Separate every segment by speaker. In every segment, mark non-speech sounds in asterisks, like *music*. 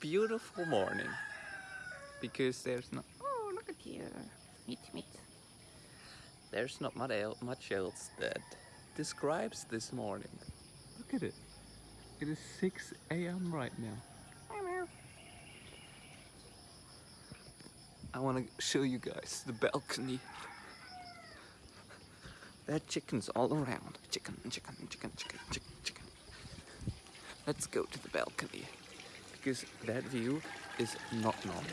Speaker 1: beautiful morning because there's not. Oh, look at here. Meet, meet. There's not much much else that describes this morning. Look at it. It is 6 a.m. right now. I want to show you guys the balcony. There are chickens all around. Chicken, chicken, chicken, chicken, chicken, chicken. Let's go to the balcony because that view is not normal.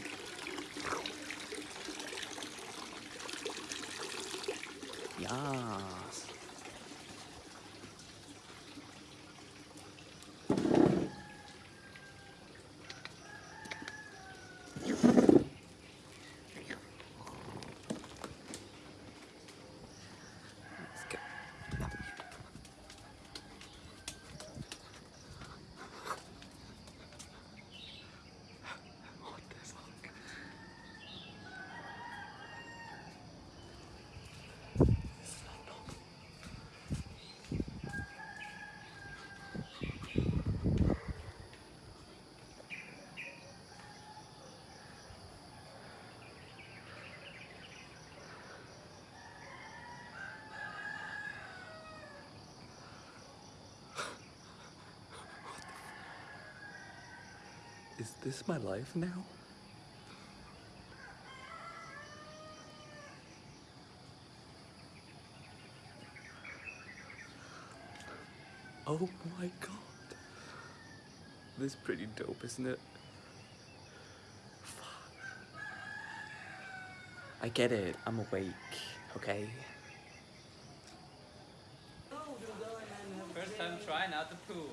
Speaker 1: Yes. Is this my life now? Oh my god. This is pretty dope, isn't it? Fuck. I get it. I'm awake, okay?
Speaker 2: First time trying out the pool.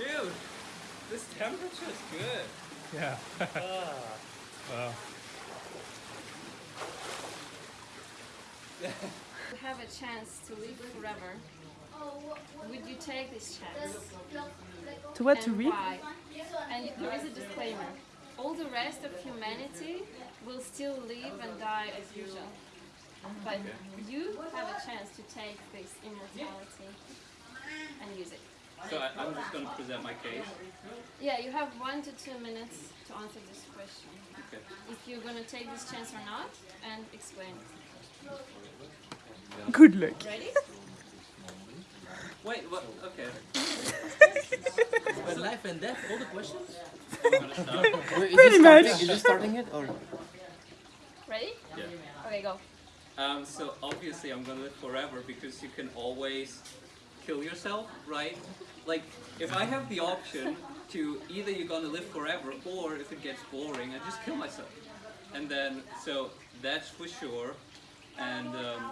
Speaker 2: Dude, this temperature is good.
Speaker 3: Yeah. *laughs* *laughs* Wow.
Speaker 4: you have a chance to live forever, would you take this chance?
Speaker 5: To what? To
Speaker 4: and
Speaker 5: read?
Speaker 4: why? And there is a disclaimer. All the rest of humanity will still live and die as usual. But you have a chance to take this immortality and use it.
Speaker 2: So I, I'm just gonna present my case.
Speaker 4: Yeah, you have one to two minutes to answer this question.
Speaker 2: Okay.
Speaker 4: If you're gonna take this chance or not, and explain.
Speaker 5: Good luck.
Speaker 4: Ready?
Speaker 2: Wait, what? Okay.
Speaker 6: But life and death, all the questions?
Speaker 2: I'm gonna start.
Speaker 5: Pretty much.
Speaker 6: Is it starting it or?
Speaker 4: Ready?
Speaker 2: Yeah.
Speaker 4: Okay, go.
Speaker 2: Um, so obviously I'm gonna live forever because you can always kill yourself, right? Like if I have the option to either you're gonna live forever or if it gets boring, I just kill myself. And then so that's for sure. And um,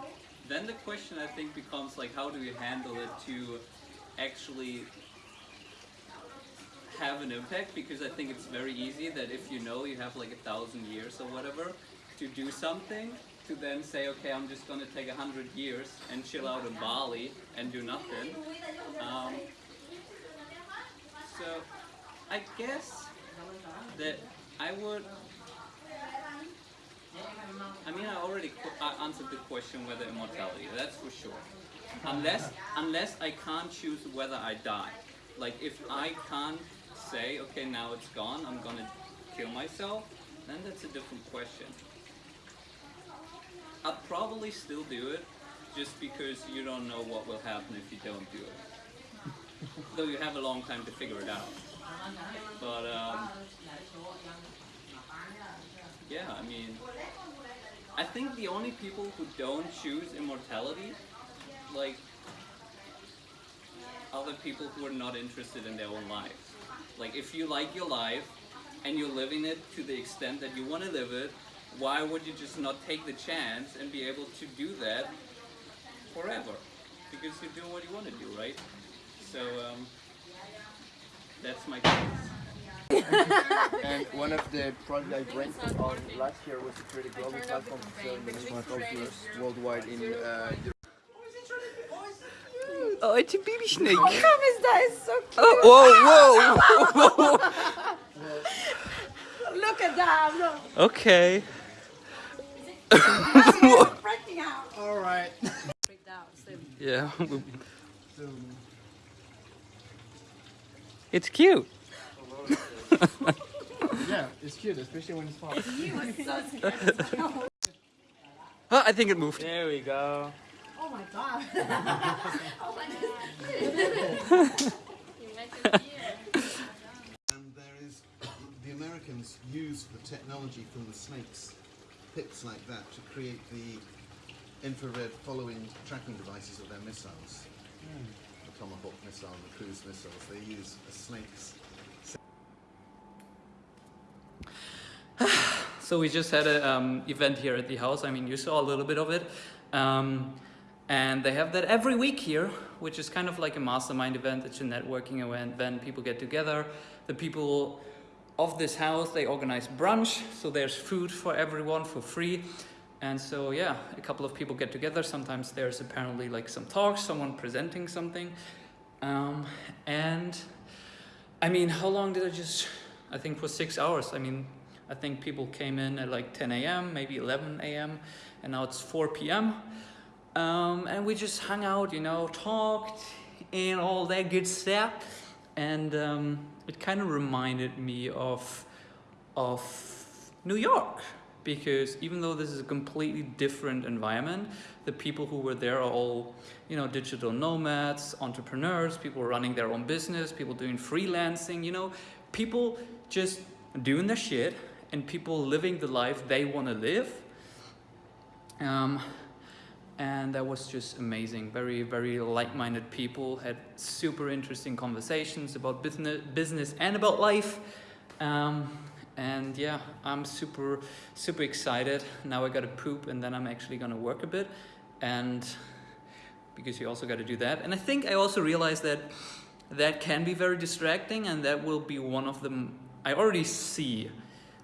Speaker 2: then the question I think becomes like how do you handle it to actually have an impact because I think it's very easy that if you know you have like a thousand years or whatever to do something to then say okay I'm just gonna take a hundred years and chill out in Bali and do nothing um, so I guess that I would I mean I already I answered the question whether immortality that's for sure. Unless unless I can't choose whether I die. Like if I can't say okay now it's gone I'm gonna kill myself then that's a different question. I'll probably still do it just because you don't know what will happen if you don't do it though you have a long time to figure it out but um, yeah I mean I think the only people who don't choose immortality like other people who are not interested in their own lives. Like if you like your life and you're living it to the extent that you want to live it, why would you just not take the chance and be able to do that forever? Because you're doing what you want to do, right? So um, that's my case. *laughs*
Speaker 6: And one of the projects I rented on last year was to create a global platform to sell smart computers worldwide in uh, Europe.
Speaker 1: Oh, it's a baby snake.
Speaker 5: Travis, that is so cute.
Speaker 1: Oh, whoa, whoa. *laughs*
Speaker 5: Look at that. Look.
Speaker 1: okay. *laughs*
Speaker 5: Freaking out.
Speaker 6: All right.
Speaker 4: Freaked out.
Speaker 1: Yeah. It's cute. *laughs*
Speaker 6: Yeah, it's cute, especially when it's far.
Speaker 1: Ah, I think it moved.
Speaker 3: There we go.
Speaker 5: Oh my god.
Speaker 4: You make a deal.
Speaker 7: And there is, the Americans use the technology from the snakes, pits like that, to create the infrared following tracking devices of their missiles. The Tomahawk missile and the cruise missiles, they use snake's *sighs*
Speaker 2: So we just had an um, event here at the house. I mean, you saw a little bit of it. Um, and they have that every week here, which is kind of like a mastermind event. It's a networking event. Then people get together. The people of this house, they organize brunch. So there's food for everyone for free. And so, yeah, a couple of people get together. Sometimes there's apparently like some talks, someone presenting something. Um, and I mean, how long did I just, I think for six hours. I mean, I think people came in at like 10 a.m., maybe 11 a.m., and now it's 4 p.m. Um, and we just hung out, you know, talked and all that good stuff. And um, it kind of reminded me of, of New York because even though this is a completely different environment, the people who were there are all, you know, digital nomads, entrepreneurs, people running their own business, people doing freelancing, you know, people just doing their shit and people living the life they want to live. Um, and that was just amazing. Very, very like-minded people had super interesting conversations about business, business and about life. Um, and yeah, I'm super, super excited. Now I gotta poop and then I'm actually gonna work a bit. And because you also gotta do that. And I think I also realized that that can be very distracting and that will be one of them. I already see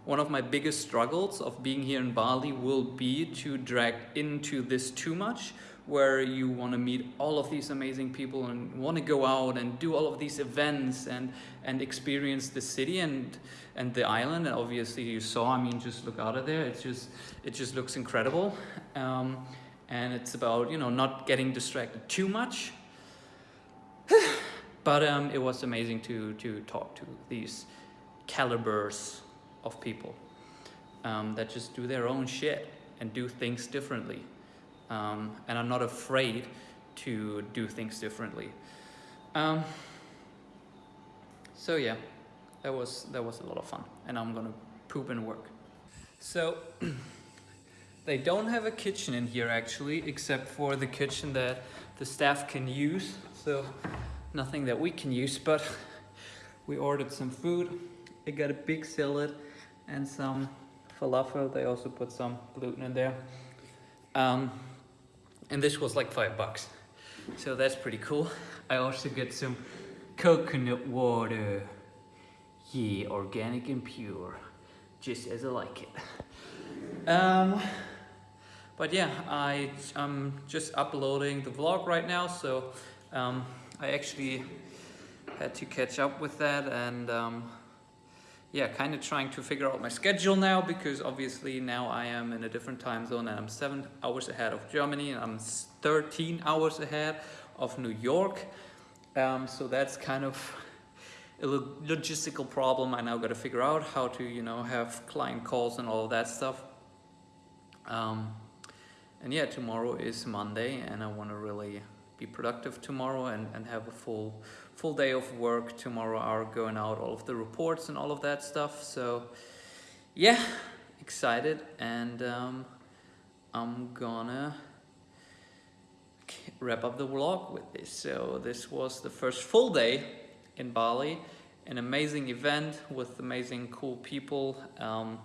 Speaker 2: one of my biggest struggles of being here in Bali will be to drag into this too much where you want to meet all of these amazing people and want to go out and do all of these events and and experience the city and and the island. And obviously you saw I mean just look out of there. It's just it just looks incredible. Um, and it's about you know not getting distracted too much. *sighs* But um, it was amazing to to talk to these calibers of people um, that just do their own shit and do things differently um, and are not afraid to do things differently. Um, so yeah, that was that was a lot of fun, and I'm gonna poop and work. So *clears throat* they don't have a kitchen in here actually, except for the kitchen that the staff can use. So nothing that we can use, but *laughs* we ordered some food. I got a big salad and some falafel. They also put some gluten in there. Um, and this was like five bucks. So that's pretty cool. I also get some coconut water. Yeah, organic and pure, just as I like it. Um, but yeah, I, I'm just uploading the vlog right now, so um, I actually had to catch up with that and um, yeah, kind of trying to figure out my schedule now because obviously now I am in a different time zone and I'm seven hours ahead of Germany and I'm 13 hours ahead of New York. Um, so that's kind of a logistical problem I now got to figure out how to, you know, have client calls and all that stuff. Um, and yeah, tomorrow is Monday and I want to really be productive tomorrow and, and have a full full day of work tomorrow are going out all of the reports and all of that stuff. So yeah excited. And um, I'm gonna wrap up the vlog with this. So this was the first full day in Bali an amazing event with amazing cool people. Um,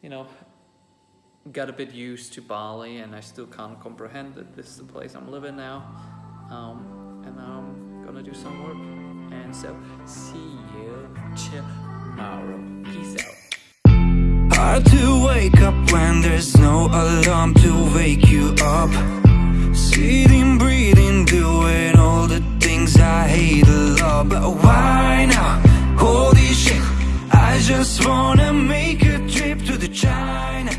Speaker 2: you know got a bit used to Bali and I still can't comprehend that this is the place I'm living now. Um, and I'm gonna do some work. And so, see you tomorrow. Peace out.
Speaker 8: Hard to wake up when there's no alarm to wake you up. Sitting, breathing, doing all the things I hate a lot. But why now? Holy shit, I just wanna make a trip to the China.